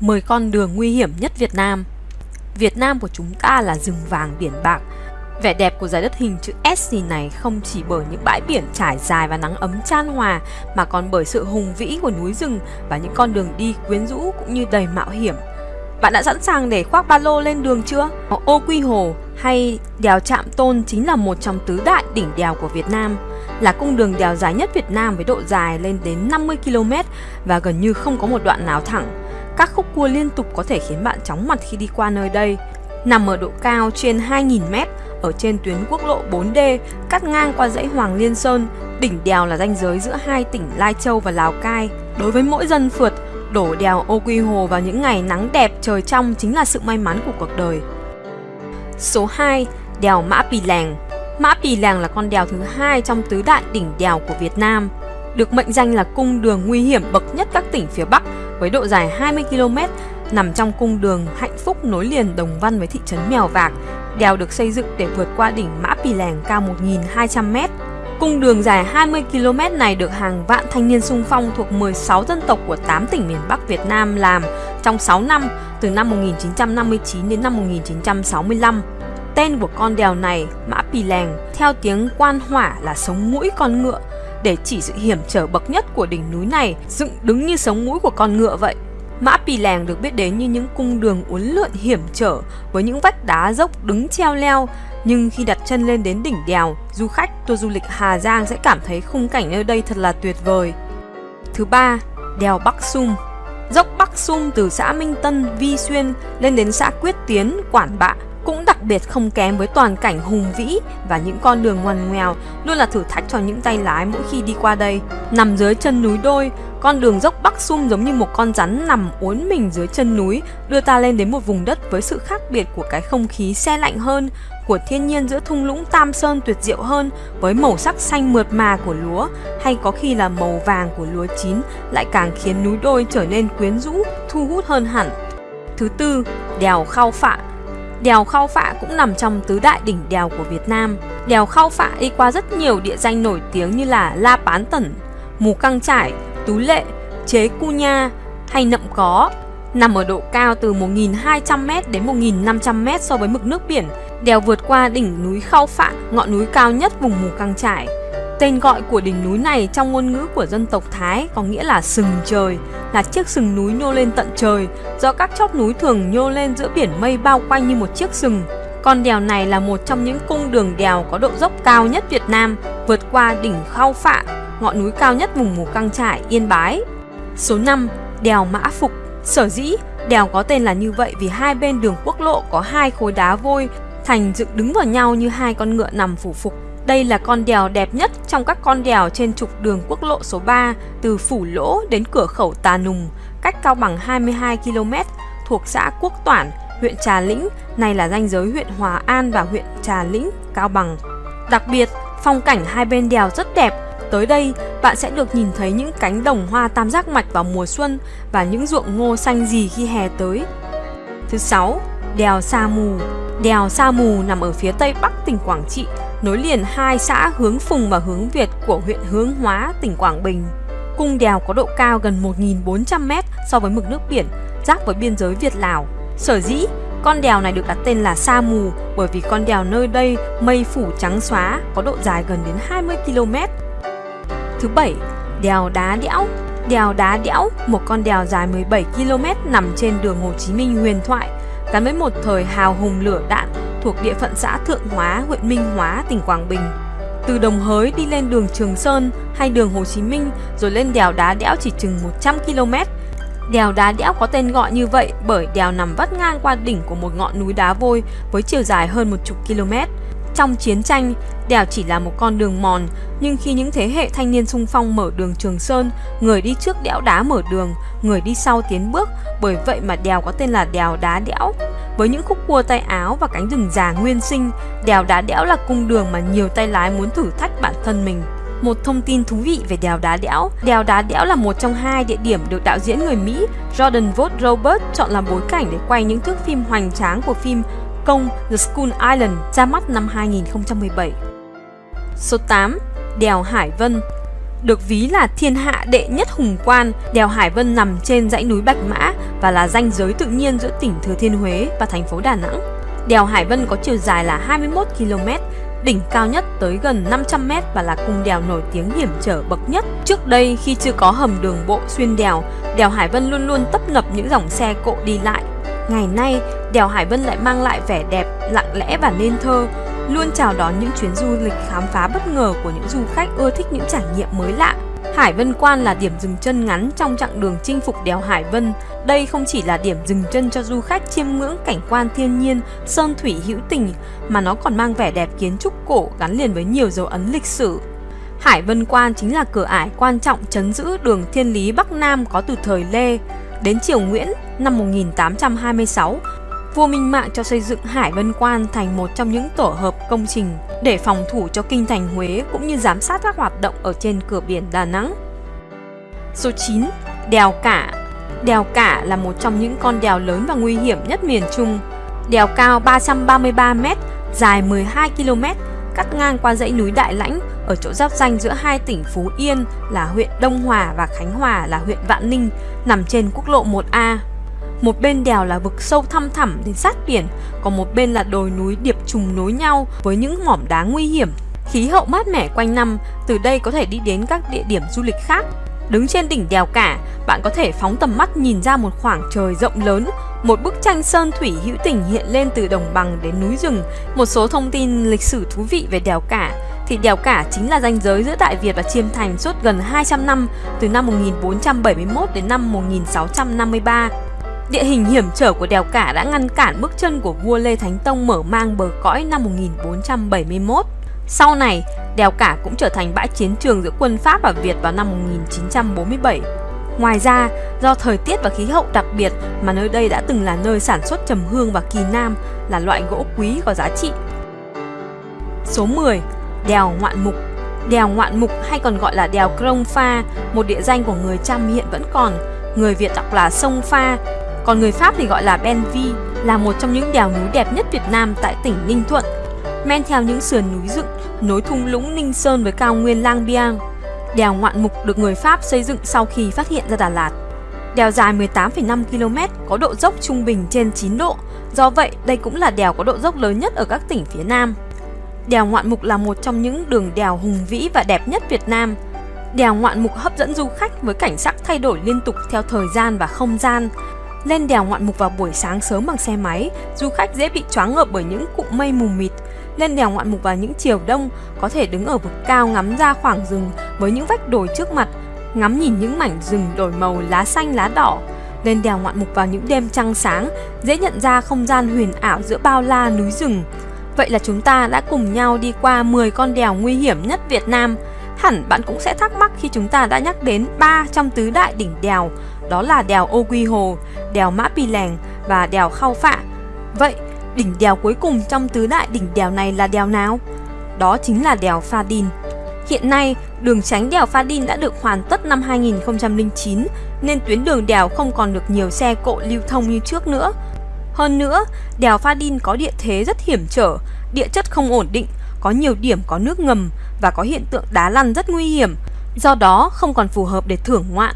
10 con đường nguy hiểm nhất Việt Nam. Việt Nam của chúng ta là rừng vàng biển bạc. Vẻ đẹp của giải đất hình chữ S gì này không chỉ bởi những bãi biển trải dài và nắng ấm chan hòa mà còn bởi sự hùng vĩ của núi rừng và những con đường đi quyến rũ cũng như đầy mạo hiểm. Bạn đã sẵn sàng để khoác ba lô lên đường chưa? Ô Quy Hồ hay đèo Trạm Tôn chính là một trong tứ đại đỉnh đèo của Việt Nam, là cung đường đèo dài nhất Việt Nam với độ dài lên đến 50 km và gần như không có một đoạn nào thẳng. Các khúc cua liên tục có thể khiến bạn chóng mặt khi đi qua nơi đây. Nằm ở độ cao trên 2.000m ở trên tuyến quốc lộ 4D cắt ngang qua dãy Hoàng Liên Sơn, đỉnh đèo là ranh giới giữa hai tỉnh Lai Châu và Lào Cai. Đối với mỗi dân phượt, đổ đèo Ô Quy Hồ vào những ngày nắng đẹp trời trong chính là sự may mắn của cuộc đời. Số 2. Đèo Mã Pì Lèng Mã Pì Lèng là con đèo thứ hai trong tứ đại đỉnh đèo của Việt Nam, được mệnh danh là cung đường nguy hiểm bậc nhất các tỉnh phía Bắc với độ dài 20 km, nằm trong cung đường hạnh phúc nối liền Đồng Văn với thị trấn Mèo Vạc. Đèo được xây dựng để vượt qua đỉnh Mã Pì Lèng cao 1.200m. Cung đường dài 20 km này được hàng vạn thanh niên sung phong thuộc 16 dân tộc của 8 tỉnh miền Bắc Việt Nam làm trong 6 năm, từ năm 1959 đến năm 1965. Tên của con đèo này, Mã Pì Lèng, theo tiếng quan hỏa là sống mũi con ngựa, để chỉ sự hiểm trở bậc nhất của đỉnh núi này dựng đứng như sống mũi của con ngựa vậy. Mã Pì Lèng được biết đến như những cung đường uốn lượn hiểm trở với những vách đá dốc đứng treo leo, nhưng khi đặt chân lên đến đỉnh đèo, du khách tour du lịch Hà Giang sẽ cảm thấy khung cảnh nơi đây thật là tuyệt vời. Thứ ba, đèo Bắc Sum. Dốc Bắc Sum từ xã Minh Tân, Vi Xuyên lên đến xã Quyết Tiến, Quản Bạ cũng đặc biệt không kém với toàn cảnh hùng vĩ và những con đường ngoằn ngoèo luôn là thử thách cho những tay lái mỗi khi đi qua đây. Nằm dưới chân núi đôi, con đường dốc Bắc Sum giống như một con rắn nằm uốn mình dưới chân núi, đưa ta lên đến một vùng đất với sự khác biệt của cái không khí xe lạnh hơn, của thiên nhiên giữa thung lũng Tam Sơn tuyệt diệu hơn, với màu sắc xanh mượt mà của lúa, hay có khi là màu vàng của lúa chín lại càng khiến núi đôi trở nên quyến rũ, thu hút hơn hẳn. Thứ tư, đèo Khao Phạ Đèo Khao Phạ cũng nằm trong tứ đại đỉnh đèo của Việt Nam. Đèo Khao Phạ đi qua rất nhiều địa danh nổi tiếng như là La Pán Tẩn, Mù Căng Trải, Tú Lệ, Chế Cu Nha hay Nậm Có. Nằm ở độ cao từ 1.200m đến 1.500m so với mực nước biển, đèo vượt qua đỉnh núi Khao Phạ, ngọn núi cao nhất vùng Mù Căng Trải. Tên gọi của đỉnh núi này trong ngôn ngữ của dân tộc Thái có nghĩa là sừng trời, là chiếc sừng núi nhô lên tận trời, do các chóp núi thường nhô lên giữa biển mây bao quanh như một chiếc sừng. Con đèo này là một trong những cung đường đèo có độ dốc cao nhất Việt Nam, vượt qua đỉnh Khao Phạ, ngọn núi cao nhất vùng Mù Căng Trải, Yên Bái. Số 5. Đèo Mã Phục Sở dĩ, đèo có tên là như vậy vì hai bên đường quốc lộ có hai khối đá vôi thành dựng đứng vào nhau như hai con ngựa nằm phủ phục. Đây là con đèo đẹp nhất trong các con đèo trên trục đường quốc lộ số 3 từ Phủ Lỗ đến cửa khẩu Tà Nùng, cách Cao Bằng 22 km, thuộc xã Quốc Toản, huyện Trà Lĩnh, này là ranh giới huyện Hòa An và huyện Trà Lĩnh, Cao Bằng. Đặc biệt, phong cảnh hai bên đèo rất đẹp. Tới đây, bạn sẽ được nhìn thấy những cánh đồng hoa tam giác mạch vào mùa xuân và những ruộng ngô xanh gì khi hè tới. Thứ sáu, đèo Sa Mù. Đèo Sa Mù nằm ở phía tây bắc tỉnh Quảng Trị, nối liền hai xã Hướng Phùng và Hướng Việt của huyện Hướng Hóa, tỉnh Quảng Bình. Cung đèo có độ cao gần 1.400m so với mực nước biển, giáp với biên giới Việt-Lào. Sở dĩ, con đèo này được đặt tên là Sa Mù bởi vì con đèo nơi đây mây phủ trắng xóa, có độ dài gần đến 20 km. Thứ bảy, đèo Đá Đẽo Đèo Đá Đẽo, một con đèo dài 17 km nằm trên đường Hồ Chí Minh huyền thoại, gắn với một thời hào hùng lửa đạn thuộc địa phận xã Thượng Hóa, huyện Minh Hóa, tỉnh Quảng Bình. Từ Đồng Hới đi lên đường Trường Sơn hay đường Hồ Chí Minh rồi lên đèo Đá Đẽo chỉ chừng 100 km. Đèo Đá Đẽo có tên gọi như vậy bởi đèo nằm vắt ngang qua đỉnh của một ngọn núi đá vôi với chiều dài hơn một chục km. Trong chiến tranh, đèo chỉ là một con đường mòn, nhưng khi những thế hệ thanh niên sung phong mở đường Trường Sơn, người đi trước đẽo đá mở đường, người đi sau tiến bước, bởi vậy mà đèo có tên là đèo đá đẽo. Với những khúc cua tay áo và cánh rừng già nguyên sinh, đèo đá đẽo là cung đường mà nhiều tay lái muốn thử thách bản thân mình. Một thông tin thú vị về đèo đá đẽo Đèo đá đẽo là một trong hai địa điểm được đạo diễn người Mỹ Jordan Vogt Robert chọn làm bối cảnh để quay những thước phim hoành tráng của phim Công The School Island ra mắt năm 2017. Số 8. Đèo Hải Vân Được ví là thiên hạ đệ nhất hùng quan, đèo Hải Vân nằm trên dãy núi Bạch Mã và là ranh giới tự nhiên giữa tỉnh Thừa Thiên Huế và thành phố Đà Nẵng. Đèo Hải Vân có chiều dài là 21 km, đỉnh cao nhất tới gần 500 m và là cung đèo nổi tiếng hiểm trở bậc nhất. Trước đây khi chưa có hầm đường bộ xuyên đèo, đèo Hải Vân luôn luôn tấp nập những dòng xe cộ đi lại. Ngày nay, đèo Hải Vân lại mang lại vẻ đẹp, lặng lẽ và nên thơ, luôn chào đón những chuyến du lịch khám phá bất ngờ của những du khách ưa thích những trải nghiệm mới lạ. Hải Vân Quan là điểm dừng chân ngắn trong chặng đường chinh phục đèo Hải Vân. Đây không chỉ là điểm dừng chân cho du khách chiêm ngưỡng cảnh quan thiên nhiên, sơn thủy hữu tình, mà nó còn mang vẻ đẹp kiến trúc cổ gắn liền với nhiều dấu ấn lịch sử. Hải Vân Quan chính là cửa ải quan trọng chấn giữ đường thiên lý Bắc Nam có từ thời Lê. Đến triều Nguyễn năm 1826, vua Minh Mạng cho xây dựng Hải Vân Quan thành một trong những tổ hợp công trình để phòng thủ cho kinh thành Huế cũng như giám sát các hoạt động ở trên cửa biển Đà Nẵng. Số 9. Đèo Cả Đèo Cả là một trong những con đèo lớn và nguy hiểm nhất miền Trung. Đèo cao 333m, dài 12 km, cắt ngang qua dãy núi Đại Lãnh ở chỗ giáp danh giữa hai tỉnh Phú Yên là huyện Đông Hòa và Khánh Hòa là huyện Vạn Ninh, nằm trên quốc lộ 1A. Một bên đèo là vực sâu thăm thẳm đến sát biển, còn một bên là đồi núi điệp trùng nối nhau với những mỏm đá nguy hiểm. Khí hậu mát mẻ quanh năm, từ đây có thể đi đến các địa điểm du lịch khác. Đứng trên đỉnh đèo cả, bạn có thể phóng tầm mắt nhìn ra một khoảng trời rộng lớn, một bức tranh sơn thủy hữu tình hiện lên từ đồng bằng đến núi rừng. Một số thông tin lịch sử thú vị về đèo cả thì đèo cả chính là ranh giới giữa Đại Việt và Chiêm Thành suốt gần 200 năm, từ năm 1471 đến năm 1653. Địa hình hiểm trở của đèo cả đã ngăn cản bước chân của vua Lê Thánh Tông mở mang bờ cõi năm 1471. Sau này, đèo cả cũng trở thành bãi chiến trường giữa quân Pháp và Việt vào năm 1947. Ngoài ra, do thời tiết và khí hậu đặc biệt mà nơi đây đã từng là nơi sản xuất trầm hương và kỳ nam là loại gỗ quý có giá trị. Số 10. Đèo Ngoạn Mục Đèo Ngoạn Mục hay còn gọi là đèo Krông Pha, một địa danh của người trăm hiện vẫn còn. Người Việt đọc là sông Pha, còn người Pháp thì gọi là Ben Vi là một trong những đèo núi đẹp nhất Việt Nam tại tỉnh Ninh Thuận. Men theo những sườn núi dựng, nối thung lũng Ninh Sơn với cao nguyên Lang Biang. Đèo Ngoạn Mục được người Pháp xây dựng sau khi phát hiện ra Đà Lạt. Đèo dài 18,5 km, có độ dốc trung bình trên 9 độ, do vậy đây cũng là đèo có độ dốc lớn nhất ở các tỉnh phía Nam. Đèo Ngoạn Mục là một trong những đường đèo hùng vĩ và đẹp nhất Việt Nam. Đèo Ngoạn Mục hấp dẫn du khách với cảnh sắc thay đổi liên tục theo thời gian và không gian, lên đèo ngoạn mục vào buổi sáng sớm bằng xe máy, du khách dễ bị choáng ngợp bởi những cụm mây mù mịt. Lên đèo ngoạn mục vào những chiều đông, có thể đứng ở vực cao ngắm ra khoảng rừng với những vách đồi trước mặt, ngắm nhìn những mảnh rừng đổi màu lá xanh lá đỏ. Lên đèo ngoạn mục vào những đêm trăng sáng, dễ nhận ra không gian huyền ảo giữa bao la núi rừng. Vậy là chúng ta đã cùng nhau đi qua 10 con đèo nguy hiểm nhất Việt Nam. Hẳn bạn cũng sẽ thắc mắc khi chúng ta đã nhắc đến ba trong tứ đại đỉnh đèo, đó là đèo Ô Quy Hồ, đèo Mã Pì Lèng và đèo Khao Phạ. Vậy, đỉnh đèo cuối cùng trong tứ đại đỉnh đèo này là đèo nào? Đó chính là đèo Pha Đin. Hiện nay, đường tránh đèo Pha Đin đã được hoàn tất năm 2009 nên tuyến đường đèo không còn được nhiều xe cộ lưu thông như trước nữa. Hơn nữa, đèo Pha Đin có địa thế rất hiểm trở, địa chất không ổn định, có nhiều điểm có nước ngầm và có hiện tượng đá lăn rất nguy hiểm, do đó không còn phù hợp để thưởng ngoạn.